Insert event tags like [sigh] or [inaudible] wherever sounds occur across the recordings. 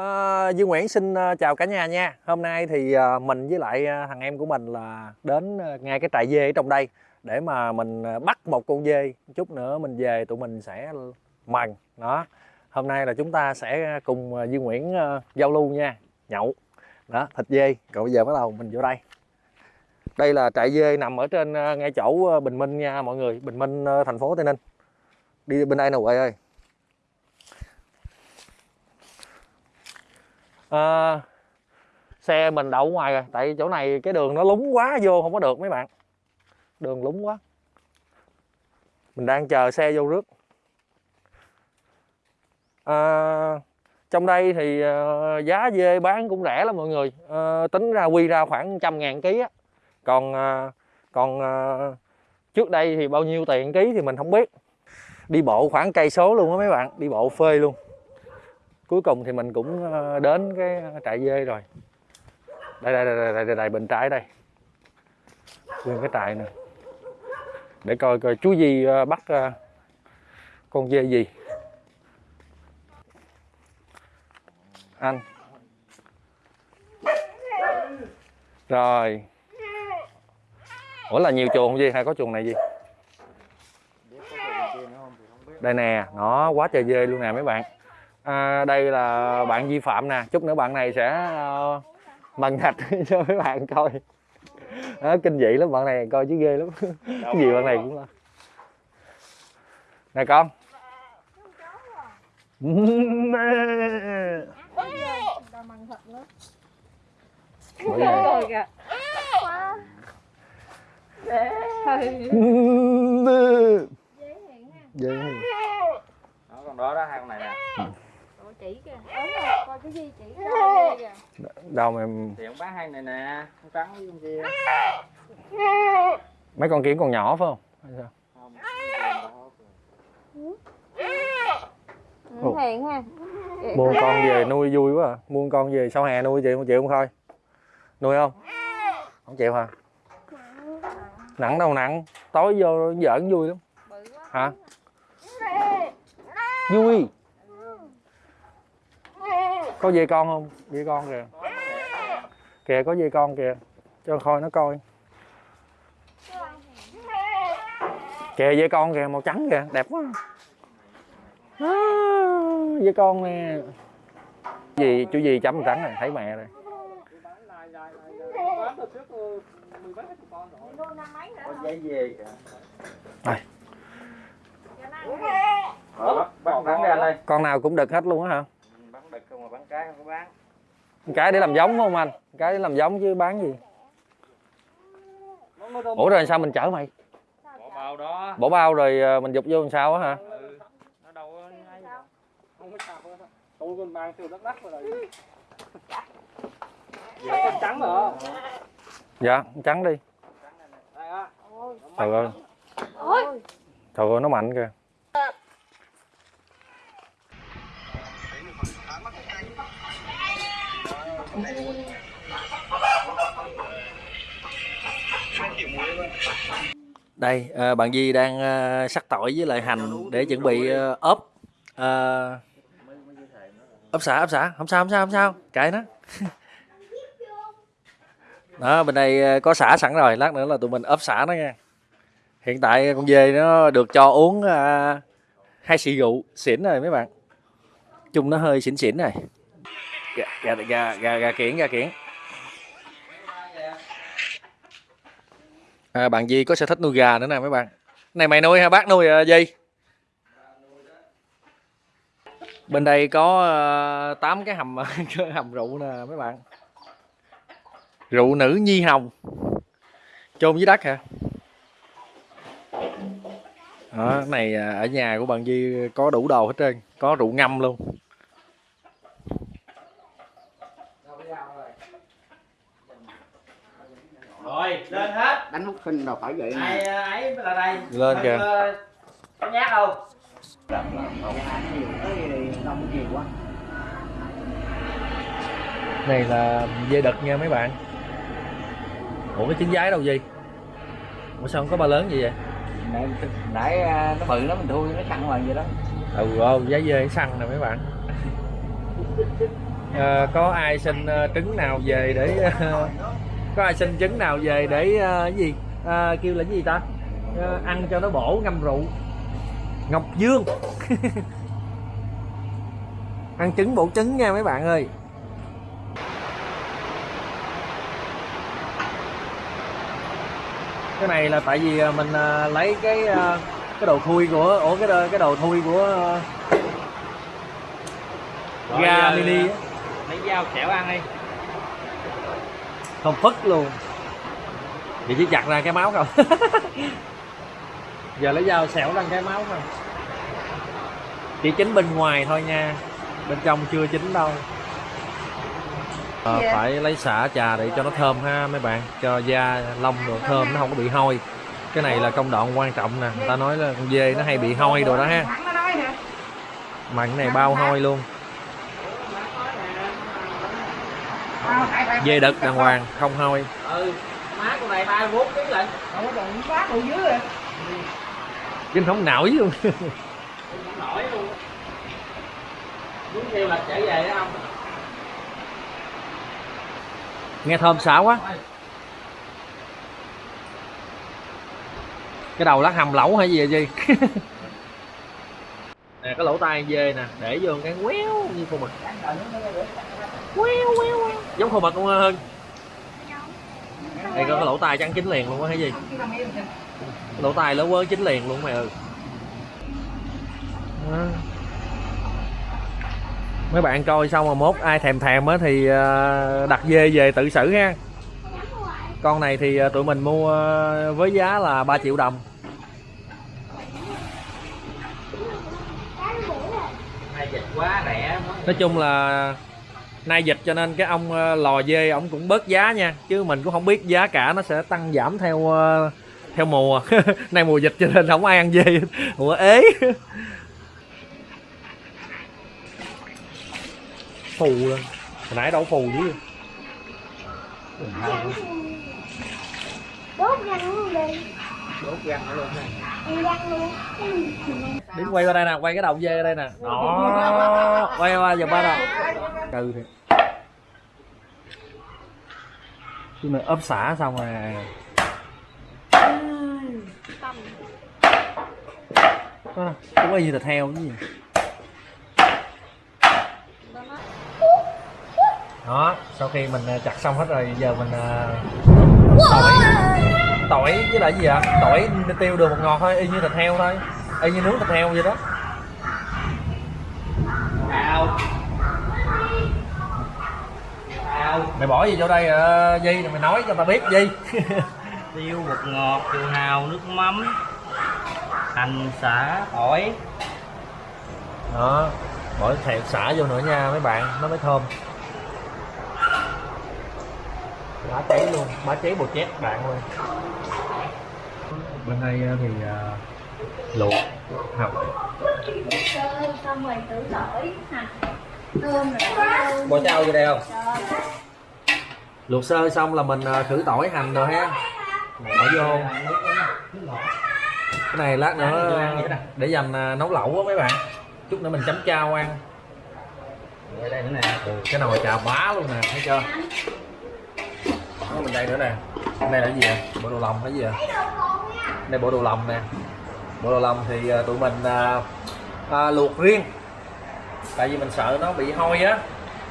Ờ, à, Dương Nguyễn xin ờ, chào cả nhà nha. Hôm nay thì ờ, mình với lại thằng em của mình là đến ngay cái trại dê ở trong đây để mà mình bắt một con dê. Chút nữa mình về tụi mình sẽ mần. Đó. Hôm nay là chúng ta sẽ cùng Dương Nguyễn giao lưu nha, nhậu. Đó, thịt dê. Rồi bây giờ bắt đầu mình vô đây. Đây là trại dê nằm ở trên ngay chỗ Bình Minh nha mọi người, Bình Minh thành phố Tây Ninh. Đi bên đây nè Huệ ơi. Ờ, xe mình đậu ngoài rồi tại chỗ này cái đường nó lúng quá vô không có được mấy bạn. Đường lúng quá. Mình đang chờ xe vô rước. À, trong đây thì ờ, giá dê bán cũng rẻ lắm mọi người. Ờ, tính ra quy ra khoảng trăm ngàn ký á. Còn còn trước đây thì bao nhiêu tiền ký thì mình không biết. Đi bộ khoảng cây số luôn á mấy bạn đi bộ phê luôn cuối cùng thì mình cũng ờ, đến cái ờ, trại dê rồi. Đây đây đây đây, đây, đây, đây bên trái đây. Nguyên cái trại nè. Để coi coi chú gì ờ, bắt con dê gì. Anh. Rồi. Ủa là nhiều chuồng gì hay có chuồng này gì? Đây nè nó quá trời dê luôn nè mấy bạn à, đây là bạn vi phạm nè chút nữa bạn này sẽ uh, mần thạch [laughs] cho mấy bạn coi đó, kinh dị lắm bạn này coi chứ ghê lắm [laughs] cái gì bạn này cũng là nè con. Dễ hiện ha. Dê. đó con đó đó hai con này nè Ủa chỉ kìa. Đúng rồi, coi cái gì chỉ đó kìa. đâu mà em thì ông bán hai này nè con trắng với con kia mấy con kia còn nhỏ phải không Hay sao? không. Ừ, hiện ha. Mua con về nuôi vui quá à. mua con về sau hè nuôi chịu không chịu không thôi nuôi không không chịu hả nặng đâu nặng tối vô giỡn vui lắm Bự quá. hả vui có dê con không? Dê con kìa. Kìa có dê con kìa. Cho khôi nó coi. Kìa dê con kìa màu trắng kìa. Đẹp quá. À, dê con nè. Gì chú gì chấm trắng này? Thấy mẹ rồi. Bắt bắt con trắng ra đây. Con nào cũng đực hết luôn á hả bán đực không mà bán cái không có bán cái để làm giống phải không anh? Cái để làm giống chứ bán gì? Ủa rồi sao mình chở mày? Bỏ bao đó. Bỏ bao rồi ờ, mình dục vô làm sao á hả? Ừ. nó đâu có không có sao tôi còn mang từ đất đất rồi con trắng mà dạ trắng đi. Đây á. Trời ơi. Trời ơi nó mạnh kìa đây ờ, bạn Di đang ờ, sắc tỏi với lại hành để chuẩn bị ờ, ốp. Ờ, ốp xả ốp xả. Không sao không sao không sao. Kệ nó. [laughs] Đó bên đây có xả sẵn rồi. Lát nữa là tụi mình ốp xả nó nha. Hiện tại con dê nó được cho uống hai xì rượu xỉn rồi mấy bạn. Chung nó hơi xỉn xỉn này gà gà gà gà, gà kiển gà kiển. À, bạn Di có sở thích nuôi gà nữa nè mấy bạn. Này mày nuôi hả? Bác nuôi uh, Di? Bên đây có uh, tám cái hầm [laughs] cái hầm rượu nè mấy bạn. Rượu nữ nhi hồng. Chôn dưới đất hả? Đó này à, ở nhà của bạn Di có đủ đồ hết trơn có rượu ngâm luôn rồi đánh hút sinh rồi phải vậy ai ờ, ấy là đây. Lên kìa. Ờ, có nhát không? Đông nhiều quá. Này là dê đực nha mấy bạn. Ủa cái trứng giái đâu gì ủa sao không có ba lớn gì vậy? Nãy, nãy à, nó bự lắm mình thui nó săn hoàng vậy đó. Ừ ô giá dê săn nè mấy bạn. [laughs] Ờ, có ai xin ờ, trứng nào về để ờ, có ai xin trứng nào về để cái gì? Ờ, kêu là cái gì ta? Ờ, ăn cho nó bổ ngâm rượu. Ngọc dương. [laughs] Ăn trứng bổ trứng nha mấy bạn ơi. Cái này là tại vì mình ờ, lấy cái ờ, cái đồ thui của ủa cái đồ, cái đồ thui của Rồi, ga mini lấy dao xẻo ăn đi không phất luôn. Vậy chỉ chặt ra cái máu không? [laughs] Giờ lấy dao xẻo ra cái máu không? Chỉ chín bên ngoài thôi nha. Bên trong chưa chín đâu. Dạ. phải lấy xả trà để cho nó thơm ha mấy bạn. Cho da lông đồ thơm nó không có bị hôi. Cái này là công đoạn quan trọng nè. Người ta nói là con dê nó hay bị hôi đồ đó ha. Cái này bao hôi luôn Tại- dê đực đàng hoàng không hôi. Ừ má con này lận. Không có dưới rồi. Nổi luôn. [laughs] Không nổi luôn. Muốn theo lịch trở về đó không? Nghe thơm xả quá. Cái đầu lát hầm lẩu hay gì vậy gì [laughs] nè cái lỗ tai dê nè để vô cái quéo như khô mực. Giống khô mực luôn hơn đây có cái lỗ tai trắng chín liền luôn á hay gì? Lỗ tai lớn quá chín liền luôn mày ơi. Đó. mấy bạn coi xong mà mốt ai thèm thèm á thì ờ, đặt dê về tự xử ha. Con này thì ờ, tụi mình mua ờ, với giá là 3 triệu đồng. Nay dịch quá rẻ. Quá. nói chung là nay dịch cho nên cái ông ờ, lò dê ổng cũng bớt giá nha chứ mình cũng không biết giá cả nó sẽ tăng giảm theo ờ, theo mùa. [laughs] Nay mùa dịch cho nên không ai ăn dê. [laughs] Ủa ế. Phù lên hồi nãy đâu phù chứ. Đốt răng luôn đi răng luôn. Quay qua đây nè quay cái đầu dê ở đây nè. Đó. Quay qua giờ ba nè cư thì chứ mà ốp xả xong rồi. Có cũng y như thịt heo cái gì? Đó, sau khi mình ờ, chặt xong hết rồi, giờ mình ờ, tỏi. Tỏi với lại gì ạ? Tỏi tiêu đường một ngọt thôi, y như thịt heo thôi. Y như nướng thịt heo vậy đó. Mày bỏ gì vô đây à, Di? Mày nói cho tao biết Di. [laughs] Tiêu bột ngọt tiêu hào nước mắm. Hành xả tỏi đó bỏ thẹo xả vô nữa nha mấy bạn nó mới thơm. Bá cháy luôn bá cháy bột chét bạn ơi. Bên đây à, thì à, luộc rồi rồi thơm bỏ chao vô đây không luộc sơ xong là mình à, khử tỏi hành rồi ha. Bỏ vô. Cái này lát nữa à, để dành à, nấu lẩu á mấy bạn. Chút nữa mình chấm chao ăn. Đây nữa nè. Ừ, cái nồi chà bá luôn nè thấy chưa? Mình đây nữa nè. Này là cái gì vậy? Bộ đồ lòng hay gì vậy? Đây bộ đồ lòng nè. Bộ đồ lòng thì à, tụi mình à, à, luộc riêng. Tại vì mình sợ nó bị hôi á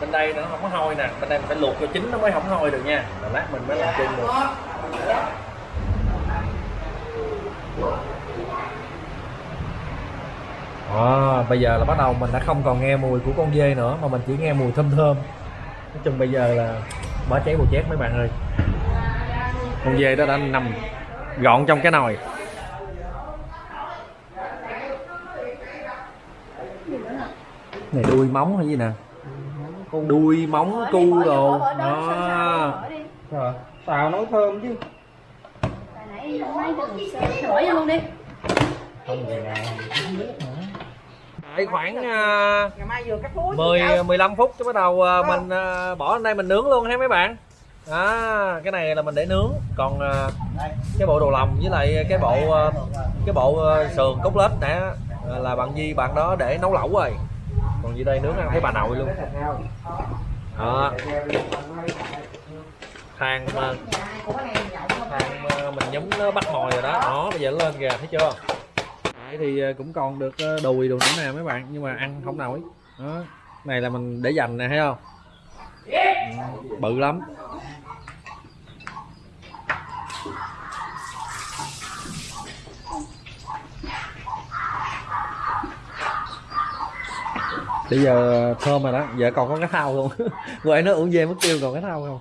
bên đây nó không có hôi nè bên đây mình phải luộc cho chín nó mới không hôi được nha. Rồi lát mình mới làm chung được. À, bây giờ là bắt đầu mình đã không còn nghe mùi của con dê nữa mà mình chỉ nghe mùi thơm thơm. Nói chung bây giờ là bỏ cháy bột chét mấy bạn ơi. Con dê đó đã nằm gọn trong cái nồi. Này đuôi móng hay gì nè? Con đuôi móng cu đồ. đó. rồi xào nấu thơm chứ. Hồi nãy luôn đi. Khoảng à, Ngày mai vừa cắt muối 10 15 phút cho bắt đầu à, mình à, bỏ lên đây mình nướng luôn ha mấy bạn. À, cái này là mình để nướng, còn à, cái bộ đồ lòng với lại cái bộ cái bộ sườn cốt lết nè là bạn Di bạn đó để nấu lẩu rồi. Còn dưới đây? Nướng ăn thấy bà nội luôn. đó. Than ờ, than ờ, mình nhúng nó bắt mồi rồi đó. Đó bây giờ nó lên kìa thấy chưa? Đấy thì ờ, cũng còn được đùi đồ nữa nè mấy bạn nhưng mà ăn không nổi. Đó. Này là mình để dành nè thấy không? Ừ, bự lắm bây giờ thơm rồi đó. Giờ còn có cái thau luôn [laughs] quậy nó uống dê mất tiêu còn cái thau không? Không?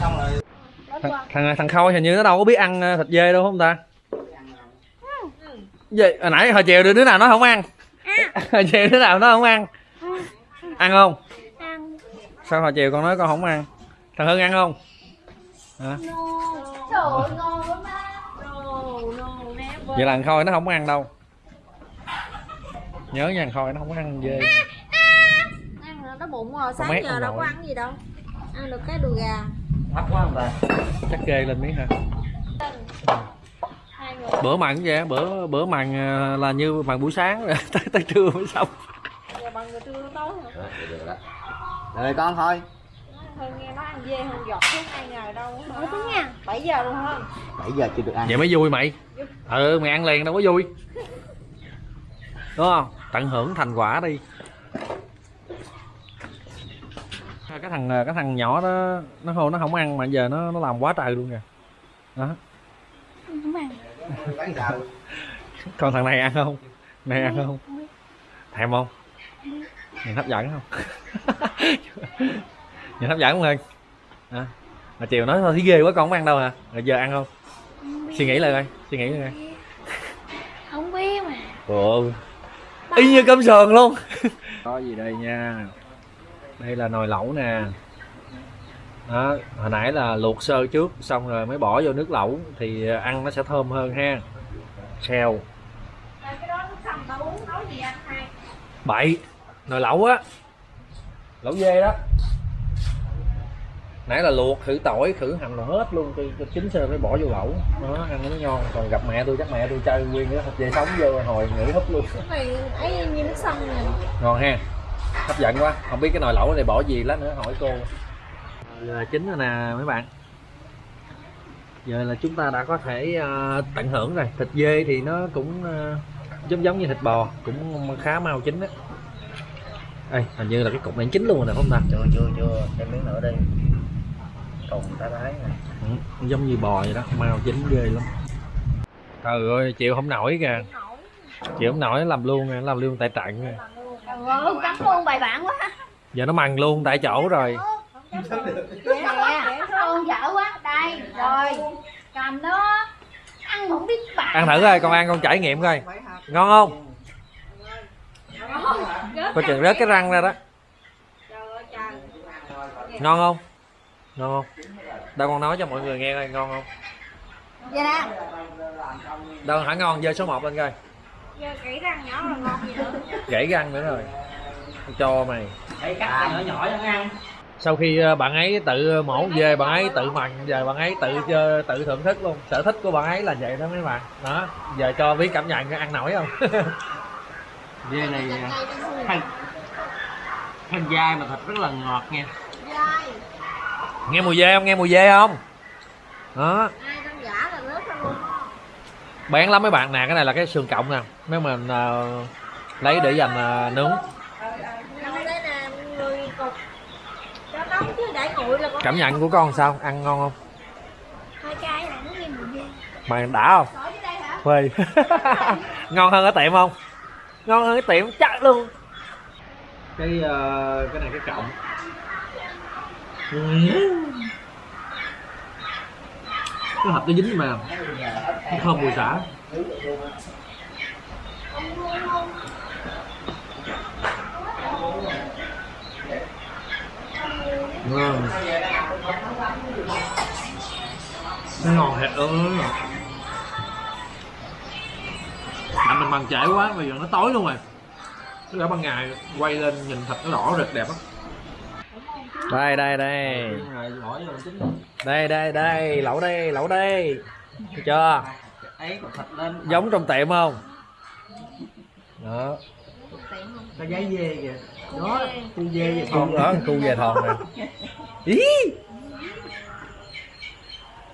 Không không thằng thằng, thằng khôi hình như nó đâu có biết ăn ờ, thịt dê đâu không ta? Gì hồi nãy hồi chiều đứa nào nó không ăn? [laughs] Hồi chiều đứa nào nó không ăn? Ăn không sao hồi chiều con nói con không ăn? Thằng hưng ăn không? Hả? Trời ngon no no never vậy là thằng khôi nó không ăn đâu. Nhớ nha thằng khôi nó không có ăn dê ăn rồi nó bụng rồi sáng giờ đâu có ăn gì đâu. Ăn được cái đùi gà. Thấp quá không ta chắc kê lên miếng hả? Bữa mặn vậy bữa bữa mặn ờ, là như mặn buổi sáng. Rồi [laughs] tới tới trưa mới xong. Giờ bằng trưa tối hả? Được đó rồi con thôi. Hơn nghe nói ăn dê hơn giọt xuống hai ngày đâu Mở tiếng nha? 7 giờ luôn hơn 7 giờ chưa được ăn. Vậy mới vui mày. Ừ mày ăn liền đâu có vui. Đúng không? Tận hưởng thành quả đi. Cái thằng cái thằng nhỏ đó nó không nó không ăn mà giờ nó nó làm quá trời luôn kìa. Đó. Không ăn. Còn thằng này ăn không? Này ăn không. thèm không? Nhìn hấp dẫn không nhìn hấp dẫn không ơi à, mà chiều nói thôi thấy ghê quá con không ăn đâu hả rồi giờ ăn không suy nghĩ lại coi suy nghĩ lại coi [laughs] Không biết mà Ồ. Y như cơm sườn luôn. [laughs] Có gì đây nha. Đây là nồi lẩu nè. Đó, hồi nãy là luộc sơ trước xong rồi mới bỏ vô nước lẩu thì ăn nó sẽ thơm hơn ha. Xèo. cái đó nó xong tao uống nói gì anh hai Bậy. Nồi lẩu á. Lẩu dê đó. Nãy là luộc khử tỏi, khử hành rồi hết luôn, tôi, tôi chín sơ mới bỏ vô lẩu. Đó, ăn nó ngon. Còn gặp mẹ tôi chắc mẹ tôi chơi nguyên cái thịt dê sống vô hồi nghỉ húp luôn. cái này ấy như nước sông nè ngon ha hấp dẫn quá không biết cái nồi lẩu này bỏ gì lát nữa hỏi cô giờ chín rồi nè mấy bạn giờ là chúng ta đã có thể ờ, tận hưởng rồi thịt dê thì nó cũng ờ, giống giống như thịt bò cũng khá mau chín á Ê, hình như là cái cục này chín luôn rồi nè không ta? Chưa chưa chưa. Thêm miếng nữa đi cùng tá tái nè. Ừ, giống như bò vậy đó mau chín ghê lắm. Trời ơi chịu không nổi kìa. Chịu không nổi. Làm luôn nè, nó làm luôn tại trận nè. Trời ơi, cắm luôn bài bản quá. Giờ nó mằn luôn tại chỗ rồi. Nè, con dở quá. Đây, rồi. Cầm nó. Ăn không biết bạn ăn thử coi con ăn con trải nghiệm coi. Ngon không coi chừng rớt cái răng ra đó. Ngon không? Ngon không? Đâu con nói cho mọi người nghe coi ngon không? Nè. Đâu hả ngon? Giơ số 1 lên coi. Giờ kỹ răng nhỏ là ngon gì nữa. Gãy răng nữa rồi. Cho mày. Đây cắt nhỏ nhỏ cho ăn. Sau khi ờ, bạn ấy tự mổ về bạn ấy tự mần giờ bạn ấy tự chơi tự thưởng thức luôn. Sở thích của bạn ấy là vậy đó mấy bạn. Đó giờ cho biết cảm nhận ăn nổi không [laughs] dê này thân thân dai mà thịt rất là ngọt nha. Nghe mùi dê không? Nghe mùi dê không? Đó. Ai con giả là rớt ra luôn. Bán lắm mấy bạn nè cái này là cái xương cộng nè. Nếu mình ờ, lấy để dành ờ, nướng. Đâu đây nè người cục. Cho nóng chứ để nguội là con cảm nhận của con sao? Ăn ngon không? Mà đã không? Khỏi dưới đây hả? phê [laughs] ngon hơn ở tiệm không ngon hơn cái tiệm chắc luôn. Cái uh, cái này cái cộng cái hộp nó dính mà. Nó thơm mùi xả. Ngon. Nó ngon thiệt ơi à, mình bằng trễ quá bây giờ nó tối luôn rồi. Tức là ban ngày quay lên nhìn thịt nó đỏ rực đẹp á đây đây đây. Rồi bỏ vô chính đây đây đây lẩu đây lẩu đây. Thấy chưa? Ấy còn thịt lên giống trong tiệm không? Đó. Có giấy dê kìa. Đó cu dê vậy cu đó cu về thòn nè. Ý